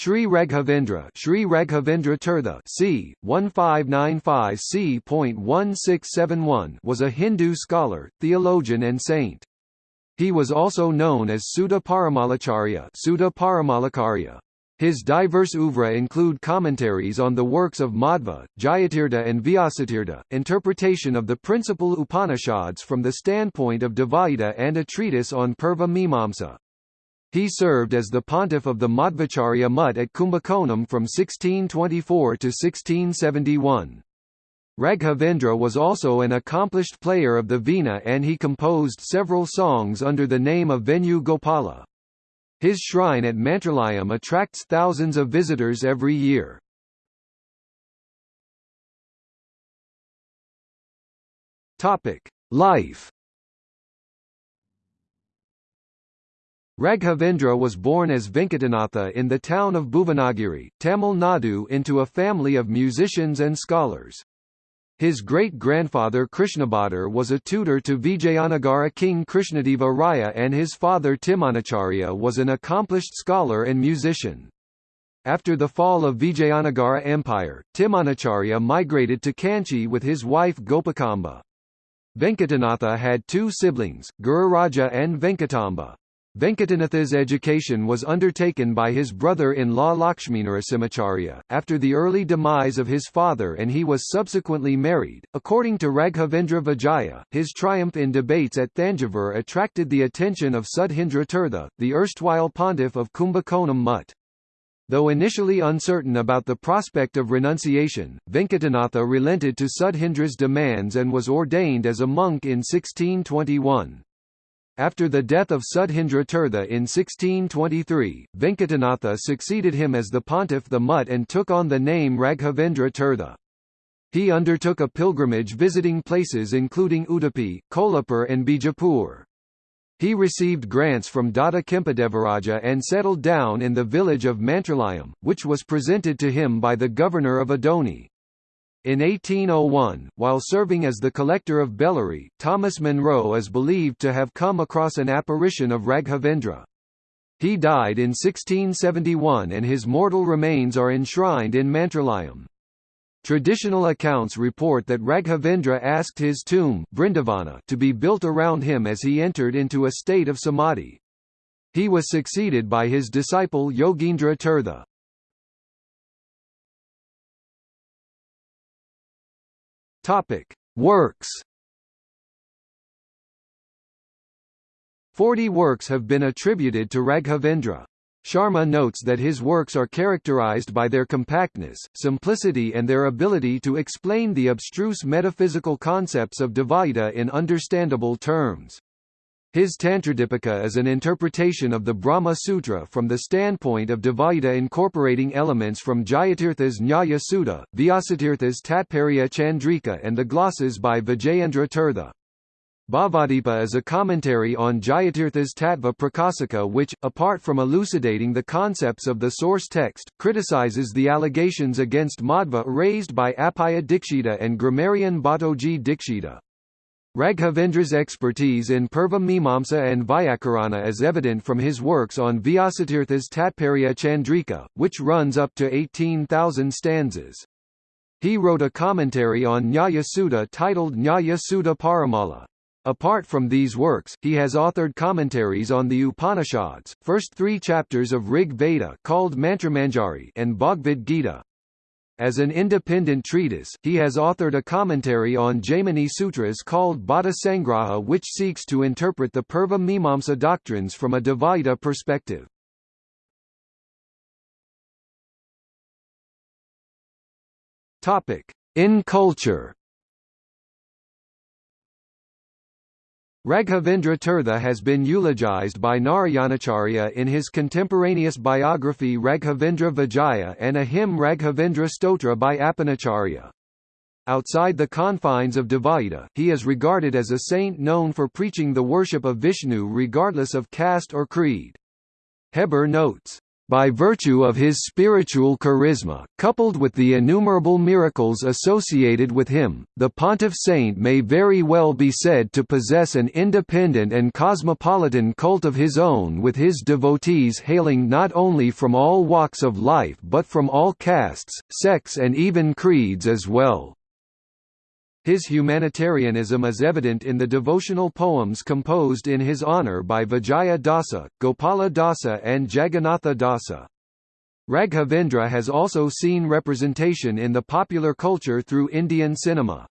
Sri Raghavendra Sri Raghavendra Tirtha c. 1595 c.1671 was a Hindu scholar, theologian and saint. He was also known as Sudha Parimalacharya, Sudha Parimalacharya. His diverse oeuvre include commentaries on the works of Madhva, Jayatirtha and Vyasatirtha, interpretation of the principal Upanishads from the standpoint of Dvaita and a treatise on Purva Mimamsa. He served as the pontiff of the Madhvacharya Mutt at Kumbakonam from 1624 to 1671. Raghavendra was also an accomplished player of the veena and he composed several songs under the name of Venu Gopala. His shrine at Mantralayam attracts thousands of visitors every year. Life Raghavendra was born as Venkatanatha in the town of Bhuvanagiri, Tamil Nadu into a family of musicians and scholars. His great-grandfather Krishnabhadar was a tutor to Vijayanagara king Krishnadeva Raya and his father Timanacharya was an accomplished scholar and musician. After the fall of Vijayanagara Empire, Timanacharya migrated to Kanchi with his wife Gopakamba. Venkatanatha had two siblings, Gururaja and Venkatamba. Venkatanatha's education was undertaken by his brother-in-law Lakshminarasimhacharya, after the early demise of his father and he was subsequently married. According to Raghavendra Vijaya, his triumph in debates at Thanjavur attracted the attention of Sudhindra Tirtha, the erstwhile pontiff of Kumbakonam Mutt. Though initially uncertain about the prospect of renunciation, Venkatanatha relented to Sudhindra's demands and was ordained as a monk in 1621. After the death of Sudhindra Tirtha in 1623, Venkatanatha succeeded him as the pontiff the Mutt and took on the name Raghavendra Tirtha. He undertook a pilgrimage visiting places including Udupi, Kolhapur and Bijapur. He received grants from Dada Kempadevaraja and settled down in the village of Mantralayam, which was presented to him by the governor of Adoni. In 1801, while serving as the collector of Bellary, Thomas Munro is believed to have come across an apparition of Raghavendra. He died in 1671 and his mortal remains are enshrined in Mantralayam. Traditional accounts report that Raghavendra asked his tomb Brindavana to be built around him as he entered into a state of samadhi. He was succeeded by his disciple Yogendra Tirtha. Topic: Works. Forty works have been attributed to Raghavendra. Sharma notes that his works are characterized by their compactness, simplicity and their ability to explain the abstruse metaphysical concepts of Dvaita in understandable terms. His Tantradipika is an interpretation of the Brahma Sutra from the standpoint of Dvaita incorporating elements from Jayatirtha's Nyaya Sudha, Vyasatirtha's Tatparya Chandrika and the glosses by Vijayendra Tirtha. Bhavadipa is a commentary on Jayatirtha's Tattva Prakasika which, apart from elucidating the concepts of the source text, criticizes the allegations against Madhva raised by Appaya Dikshita and grammarian Bhattoji Dikshita. Raghavendra's expertise in Purva Mimamsa and Vyakarana is evident from his works on Vyasatirtha's Tatparya Chandrika, which runs up to 18,000 stanzas. He wrote a commentary on Nyaya Sudha titled Nyaya Sudha Parimala. Apart from these works, he has authored commentaries on the Upanishads, first three chapters of Rig Veda called Mantramanjari and Bhagavad Gita. As an independent treatise, he has authored a commentary on Jaimini Sutras called Bhatta Sangraha which seeks to interpret the Purva Mimamsa doctrines from a Dvaita perspective. In culture Raghavendra Tirtha has been eulogized by Narayanacharya in his contemporaneous biography Raghavendra Vijaya and a hymn Raghavendra Stotra by Appanacharya. Outside the confines of Dvaita, he is regarded as a saint known for preaching the worship of Vishnu regardless of caste or creed. Hebbar notes, By virtue of his spiritual charisma, coupled with the innumerable miracles associated with him, the pontiff saint may very well be said to possess an independent and cosmopolitan cult of his own with his devotees hailing not only from all walks of life but from all castes, sects and even creeds as well. His humanitarianism is evident in the devotional poems composed in his honour by Vijaya Dasa, Gopala Dasa and Jagannatha Dasa. Raghavendra has also seen representation in the popular culture through Indian cinema.